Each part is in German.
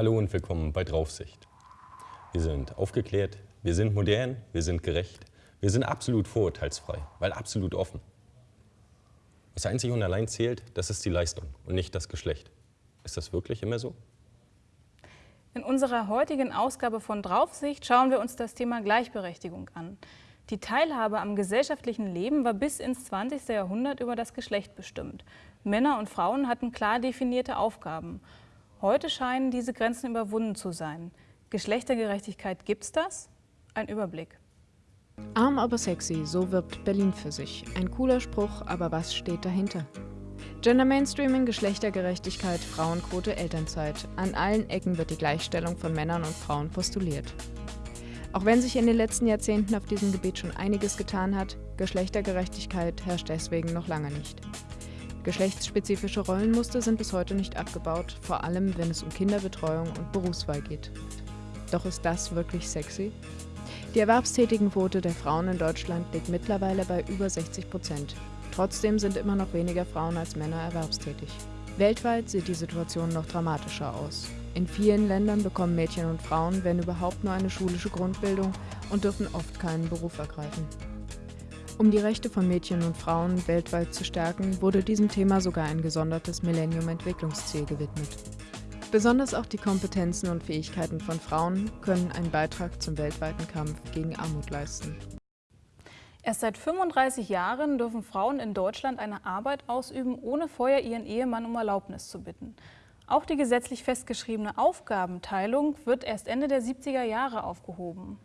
Hallo und willkommen bei Draufsicht. Wir sind aufgeklärt, wir sind modern, wir sind gerecht, wir sind absolut vorurteilsfrei, weil absolut offen. Was einzig und allein zählt, das ist die Leistung und nicht das Geschlecht. Ist das wirklich immer so? In unserer heutigen Ausgabe von Draufsicht schauen wir uns das Thema Gleichberechtigung an. Die Teilhabe am gesellschaftlichen Leben war bis ins 20. Jahrhundert über das Geschlecht bestimmt. Männer und Frauen hatten klar definierte Aufgaben. Heute scheinen diese Grenzen überwunden zu sein. Geschlechtergerechtigkeit gibt's das? Ein Überblick. Arm aber sexy, so wirbt Berlin für sich. Ein cooler Spruch, aber was steht dahinter? Gender Mainstreaming, Geschlechtergerechtigkeit, Frauenquote, Elternzeit. An allen Ecken wird die Gleichstellung von Männern und Frauen postuliert. Auch wenn sich in den letzten Jahrzehnten auf diesem Gebiet schon einiges getan hat, Geschlechtergerechtigkeit herrscht deswegen noch lange nicht. Geschlechtsspezifische Rollenmuster sind bis heute nicht abgebaut, vor allem wenn es um Kinderbetreuung und Berufswahl geht. Doch ist das wirklich sexy? Die Erwerbstätigenquote der Frauen in Deutschland liegt mittlerweile bei über 60 Prozent. Trotzdem sind immer noch weniger Frauen als Männer erwerbstätig. Weltweit sieht die Situation noch dramatischer aus. In vielen Ländern bekommen Mädchen und Frauen, wenn überhaupt, nur eine schulische Grundbildung und dürfen oft keinen Beruf ergreifen. Um die Rechte von Mädchen und Frauen weltweit zu stärken, wurde diesem Thema sogar ein gesondertes Millennium-Entwicklungsziel gewidmet. Besonders auch die Kompetenzen und Fähigkeiten von Frauen können einen Beitrag zum weltweiten Kampf gegen Armut leisten. Erst seit 35 Jahren dürfen Frauen in Deutschland eine Arbeit ausüben, ohne vorher ihren Ehemann um Erlaubnis zu bitten. Auch die gesetzlich festgeschriebene Aufgabenteilung wird erst Ende der 70er Jahre aufgehoben.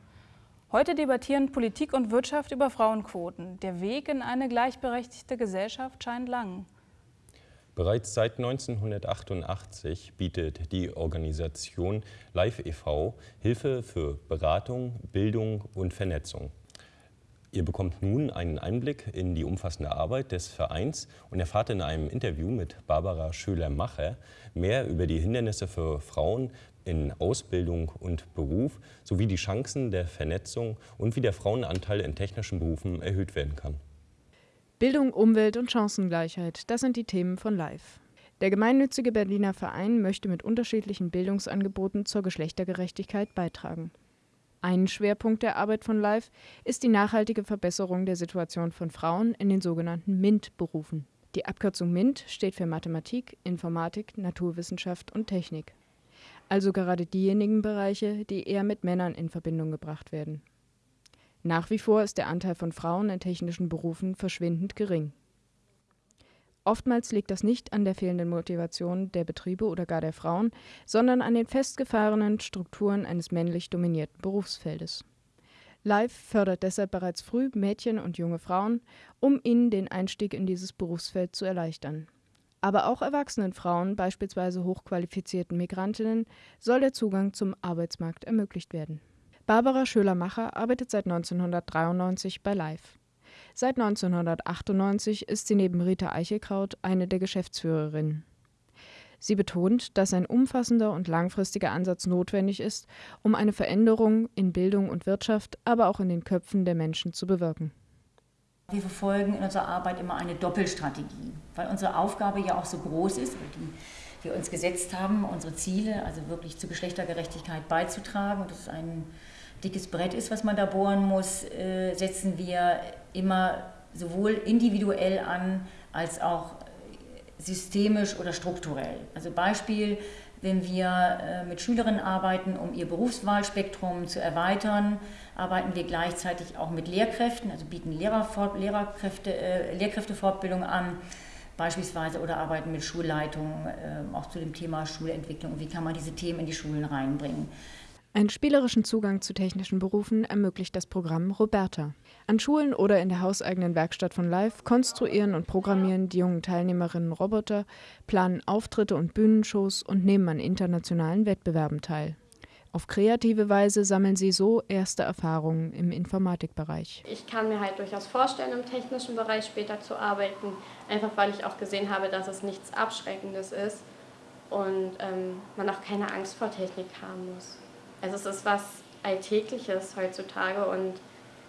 Heute debattieren Politik und Wirtschaft über Frauenquoten. Der Weg in eine gleichberechtigte Gesellschaft scheint lang. Bereits seit 1988 bietet die Organisation Live e.V. Hilfe für Beratung, Bildung und Vernetzung. Ihr bekommt nun einen Einblick in die umfassende Arbeit des Vereins und erfahrt in einem Interview mit Barbara Schöler-Macher mehr über die Hindernisse für Frauen in Ausbildung und Beruf sowie die Chancen der Vernetzung und wie der Frauenanteil in technischen Berufen erhöht werden kann. Bildung, Umwelt und Chancengleichheit, das sind die Themen von LIFE. Der gemeinnützige Berliner Verein möchte mit unterschiedlichen Bildungsangeboten zur Geschlechtergerechtigkeit beitragen. Ein Schwerpunkt der Arbeit von LIFE ist die nachhaltige Verbesserung der Situation von Frauen in den sogenannten MINT-Berufen. Die Abkürzung MINT steht für Mathematik, Informatik, Naturwissenschaft und Technik. Also gerade diejenigen Bereiche, die eher mit Männern in Verbindung gebracht werden. Nach wie vor ist der Anteil von Frauen in technischen Berufen verschwindend gering. Oftmals liegt das nicht an der fehlenden Motivation der Betriebe oder gar der Frauen, sondern an den festgefahrenen Strukturen eines männlich dominierten Berufsfeldes. Live fördert deshalb bereits früh Mädchen und junge Frauen, um ihnen den Einstieg in dieses Berufsfeld zu erleichtern. Aber auch erwachsenen Frauen, beispielsweise hochqualifizierten Migrantinnen, soll der Zugang zum Arbeitsmarkt ermöglicht werden. Barbara Schöler-Macher arbeitet seit 1993 bei Live. Seit 1998 ist sie neben Rita Eichelkraut eine der Geschäftsführerinnen. Sie betont, dass ein umfassender und langfristiger Ansatz notwendig ist, um eine Veränderung in Bildung und Wirtschaft, aber auch in den Köpfen der Menschen zu bewirken. Wir verfolgen in unserer Arbeit immer eine Doppelstrategie, weil unsere Aufgabe ja auch so groß ist, die wir uns gesetzt haben, unsere Ziele, also wirklich zur Geschlechtergerechtigkeit beizutragen. Und das ist ein dickes Brett ist, was man da bohren muss, äh, setzen wir immer sowohl individuell an als auch systemisch oder strukturell. Also Beispiel, wenn wir äh, mit Schülerinnen arbeiten, um ihr Berufswahlspektrum zu erweitern, arbeiten wir gleichzeitig auch mit Lehrkräften, also bieten Lehrerfort äh, Lehrkräftefortbildung an, beispielsweise oder arbeiten mit Schulleitungen äh, auch zu dem Thema Schulentwicklung wie kann man diese Themen in die Schulen reinbringen. Einen spielerischen Zugang zu technischen Berufen ermöglicht das Programm Roberta. An Schulen oder in der hauseigenen Werkstatt von Live konstruieren und programmieren die jungen Teilnehmerinnen Roboter, planen Auftritte und Bühnenshows und nehmen an internationalen Wettbewerben teil. Auf kreative Weise sammeln sie so erste Erfahrungen im Informatikbereich. Ich kann mir halt durchaus vorstellen, im technischen Bereich später zu arbeiten, einfach weil ich auch gesehen habe, dass es nichts Abschreckendes ist und ähm, man auch keine Angst vor Technik haben muss. Also es ist was Alltägliches heutzutage und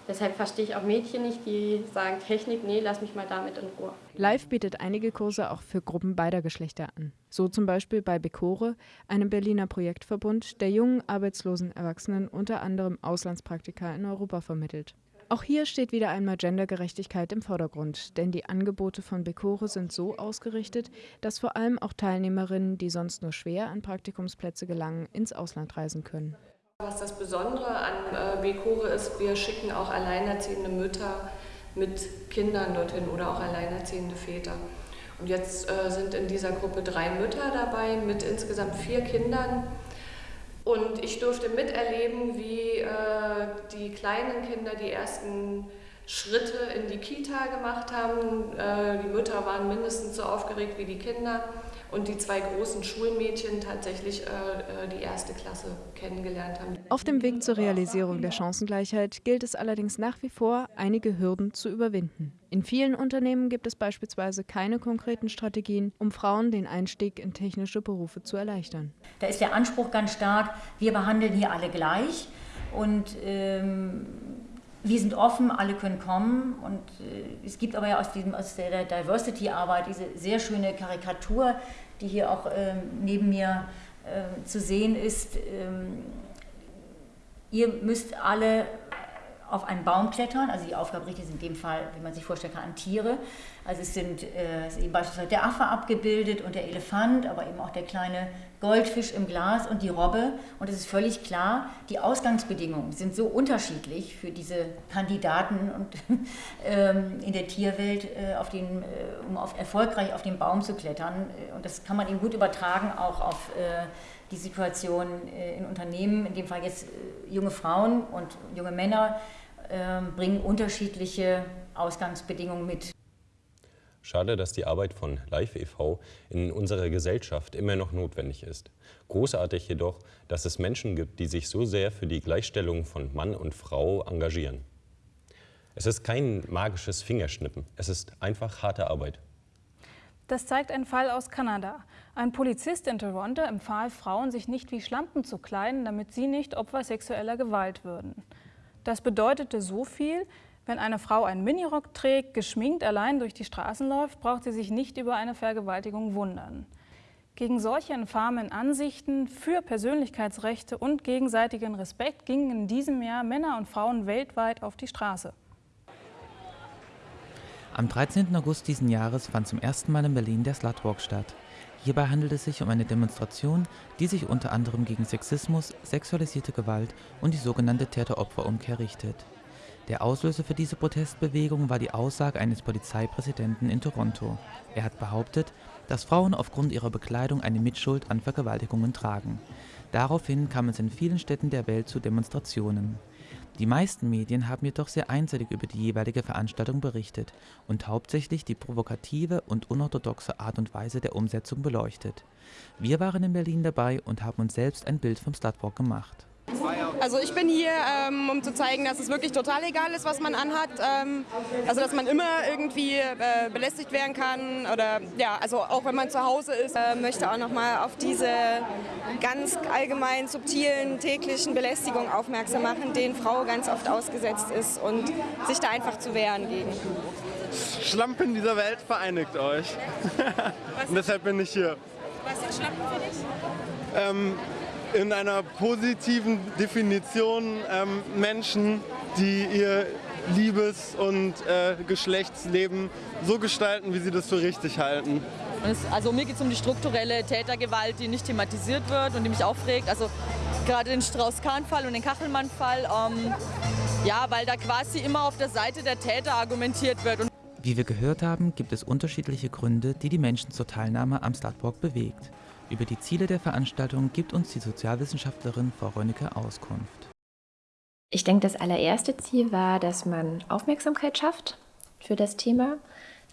Deshalb verstehe ich auch Mädchen nicht, die sagen, Technik, nee, lass mich mal damit in Ruhe. Live bietet einige Kurse auch für Gruppen beider Geschlechter an. So zum Beispiel bei Becore, einem Berliner Projektverbund, der jungen arbeitslosen Erwachsenen unter anderem Auslandspraktika in Europa vermittelt. Auch hier steht wieder einmal Gendergerechtigkeit im Vordergrund, denn die Angebote von Becore sind so ausgerichtet, dass vor allem auch Teilnehmerinnen, die sonst nur schwer an Praktikumsplätze gelangen, ins Ausland reisen können. Was das Besondere an äh, Becore ist, wir schicken auch alleinerziehende Mütter mit Kindern dorthin oder auch alleinerziehende Väter. Und jetzt äh, sind in dieser Gruppe drei Mütter dabei mit insgesamt vier Kindern. Und ich durfte miterleben, wie äh, die kleinen Kinder die ersten Schritte in die Kita gemacht haben. Äh, die Mütter waren mindestens so aufgeregt wie die Kinder und die zwei großen Schulmädchen tatsächlich äh, äh, die erste Klasse kennengelernt haben. Auf dem Weg zur Realisierung der Chancengleichheit gilt es allerdings nach wie vor, einige Hürden zu überwinden. In vielen Unternehmen gibt es beispielsweise keine konkreten Strategien, um Frauen den Einstieg in technische Berufe zu erleichtern. Da ist der Anspruch ganz stark, wir behandeln hier alle gleich und ähm, wir sind offen, alle können kommen und äh, es gibt aber ja aus, diesem, aus der Diversity-Arbeit diese sehr schöne Karikatur, die hier auch ähm, neben mir äh, zu sehen ist. Ähm, ihr müsst alle auf einen Baum klettern. Also die Aufgabe richtet in dem Fall, wie man sich vorstellen kann, an Tiere. Also es sind äh, es eben beispielsweise der Affe abgebildet und der Elefant, aber eben auch der kleine Goldfisch im Glas und die Robbe. Und es ist völlig klar, die Ausgangsbedingungen sind so unterschiedlich für diese Kandidaten und, ähm, in der Tierwelt, äh, auf den, äh, um auf, erfolgreich auf den Baum zu klettern. Und das kann man eben gut übertragen auch auf äh, die Situation äh, in Unternehmen, in dem Fall jetzt äh, junge Frauen und junge Männer, ähm, bringen unterschiedliche Ausgangsbedingungen mit. Schade, dass die Arbeit von Live e.V. in unserer Gesellschaft immer noch notwendig ist. Großartig jedoch, dass es Menschen gibt, die sich so sehr für die Gleichstellung von Mann und Frau engagieren. Es ist kein magisches Fingerschnippen, es ist einfach harte Arbeit. Das zeigt ein Fall aus Kanada. Ein Polizist in Toronto empfahl Frauen, sich nicht wie Schlampen zu kleiden, damit sie nicht Opfer sexueller Gewalt würden. Das bedeutete so viel, wenn eine Frau einen Minirock trägt, geschminkt allein durch die Straßen läuft, braucht sie sich nicht über eine Vergewaltigung wundern. Gegen solche infamen Ansichten für Persönlichkeitsrechte und gegenseitigen Respekt gingen in diesem Jahr Männer und Frauen weltweit auf die Straße. Am 13. August diesen Jahres fand zum ersten Mal in Berlin der Slutwalk statt. Hierbei handelt es sich um eine Demonstration, die sich unter anderem gegen Sexismus, sexualisierte Gewalt und die sogenannte Täter-Opfer-Umkehr richtet. Der Auslöser für diese Protestbewegung war die Aussage eines Polizeipräsidenten in Toronto. Er hat behauptet, dass Frauen aufgrund ihrer Bekleidung eine Mitschuld an Vergewaltigungen tragen. Daraufhin kam es in vielen Städten der Welt zu Demonstrationen. Die meisten Medien haben jedoch sehr einseitig über die jeweilige Veranstaltung berichtet und hauptsächlich die provokative und unorthodoxe Art und Weise der Umsetzung beleuchtet. Wir waren in Berlin dabei und haben uns selbst ein Bild vom Slutwalk gemacht. Also ich bin hier, ähm, um zu zeigen, dass es wirklich total egal ist, was man anhat. Ähm, also dass man immer irgendwie äh, belästigt werden kann oder ja, also auch wenn man zu Hause ist. Äh, möchte auch nochmal auf diese ganz allgemein subtilen täglichen Belästigungen aufmerksam machen, denen Frau ganz oft ausgesetzt ist und sich da einfach zu wehren gegen. Schlampen dieser Welt vereinigt euch. und deshalb bin ich hier. Was sind Schlampen für dich? Ähm, in einer positiven Definition ähm, Menschen, die ihr Liebes- und äh, Geschlechtsleben so gestalten, wie sie das für richtig halten. Es, also mir geht es um die strukturelle Tätergewalt, die nicht thematisiert wird und die mich aufregt. Also gerade den Strauß-Kahn-Fall und den Kachelmann-Fall. Ähm, ja, weil da quasi immer auf der Seite der Täter argumentiert wird. Und Wie wir gehört haben, gibt es unterschiedliche Gründe, die die Menschen zur Teilnahme am Slutwalk bewegt. Über die Ziele der Veranstaltung gibt uns die Sozialwissenschaftlerin Frau Rönnecke Auskunft. Ich denke, das allererste Ziel war, dass man Aufmerksamkeit schafft für das Thema.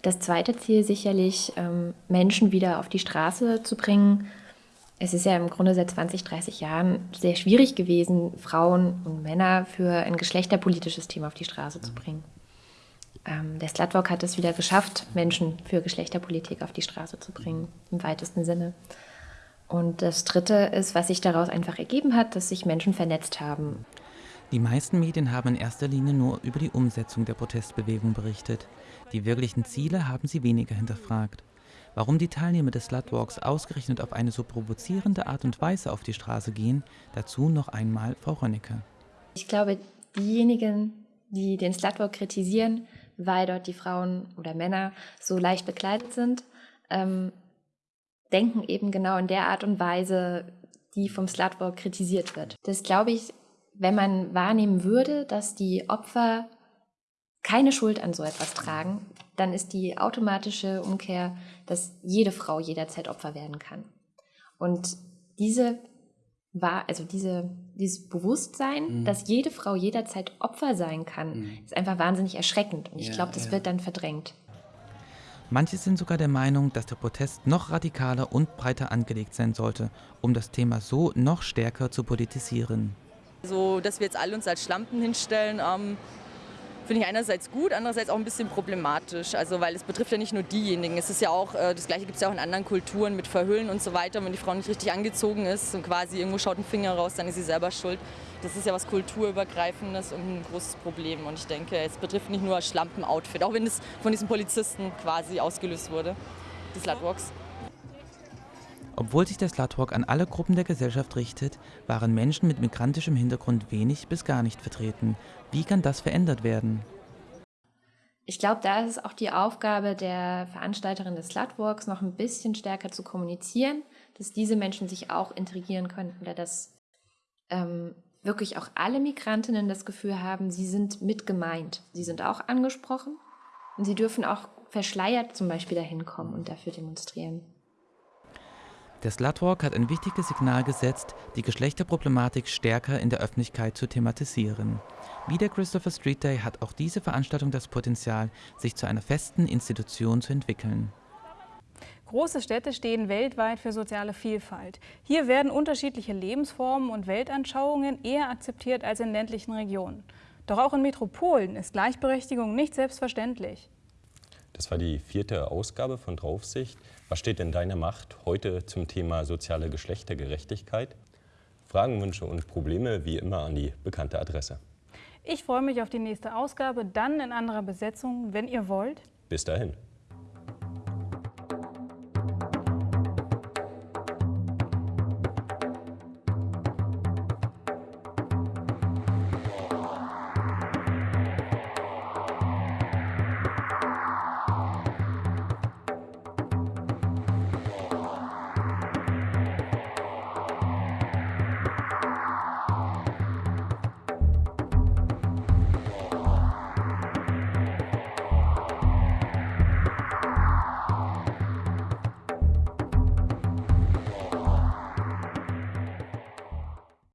Das zweite Ziel sicherlich, ähm, Menschen wieder auf die Straße zu bringen. Es ist ja im Grunde seit 20, 30 Jahren sehr schwierig gewesen, Frauen und Männer für ein geschlechterpolitisches Thema auf die Straße zu bringen. Ähm, der Slutwalk hat es wieder geschafft, Menschen für Geschlechterpolitik auf die Straße zu bringen, im weitesten Sinne. Und das Dritte ist, was sich daraus einfach ergeben hat, dass sich Menschen vernetzt haben. Die meisten Medien haben in erster Linie nur über die Umsetzung der Protestbewegung berichtet. Die wirklichen Ziele haben sie weniger hinterfragt. Warum die Teilnehmer des Slutwalks ausgerechnet auf eine so provozierende Art und Weise auf die Straße gehen, dazu noch einmal Frau Rönnecke. Ich glaube, diejenigen, die den Slutwalk kritisieren, weil dort die Frauen oder Männer so leicht bekleidet sind, ähm, denken eben genau in der Art und Weise, die vom Slutwalk kritisiert wird. Das glaube ich, wenn man wahrnehmen würde, dass die Opfer keine Schuld an so etwas tragen, dann ist die automatische Umkehr, dass jede Frau jederzeit Opfer werden kann. Und diese war, also diese, dieses Bewusstsein, mhm. dass jede Frau jederzeit Opfer sein kann, mhm. ist einfach wahnsinnig erschreckend. Und ich ja, glaube, das ja. wird dann verdrängt. Manche sind sogar der Meinung, dass der Protest noch radikaler und breiter angelegt sein sollte, um das Thema so noch stärker zu politisieren. So, dass wir jetzt alle uns als Schlampen hinstellen, ähm, finde ich einerseits gut, andererseits auch ein bisschen problematisch. Also weil es betrifft ja nicht nur diejenigen. Es ist ja auch, äh, das gleiche gibt es ja auch in anderen Kulturen mit Verhüllen und so weiter. Wenn die Frau nicht richtig angezogen ist und quasi irgendwo schaut ein Finger raus, dann ist sie selber schuld. Das ist ja was kulturübergreifendes und ein großes Problem. Und ich denke, es betrifft nicht nur Schlampen-Outfit, auch wenn es von diesen Polizisten quasi ausgelöst wurde, die Slutwalks. Obwohl sich der Slutwalk an alle Gruppen der Gesellschaft richtet, waren Menschen mit migrantischem Hintergrund wenig bis gar nicht vertreten. Wie kann das verändert werden? Ich glaube, da ist es auch die Aufgabe der Veranstalterin des Slutwalks, noch ein bisschen stärker zu kommunizieren, dass diese Menschen sich auch integrieren können oder dass ähm, wirklich auch alle Migrantinnen das Gefühl haben, sie sind mit gemeint. Sie sind auch angesprochen und sie dürfen auch verschleiert zum Beispiel dahin kommen und dafür demonstrieren. Der Slutwalk hat ein wichtiges Signal gesetzt, die Geschlechterproblematik stärker in der Öffentlichkeit zu thematisieren. Wie der Christopher Street Day hat auch diese Veranstaltung das Potenzial, sich zu einer festen Institution zu entwickeln. Große Städte stehen weltweit für soziale Vielfalt. Hier werden unterschiedliche Lebensformen und Weltanschauungen eher akzeptiert als in ländlichen Regionen. Doch auch in Metropolen ist Gleichberechtigung nicht selbstverständlich. Das war die vierte Ausgabe von Draufsicht. Was steht in deiner Macht heute zum Thema soziale Geschlechtergerechtigkeit? Fragen, Wünsche und Probleme wie immer an die bekannte Adresse. Ich freue mich auf die nächste Ausgabe, dann in anderer Besetzung, wenn ihr wollt. Bis dahin.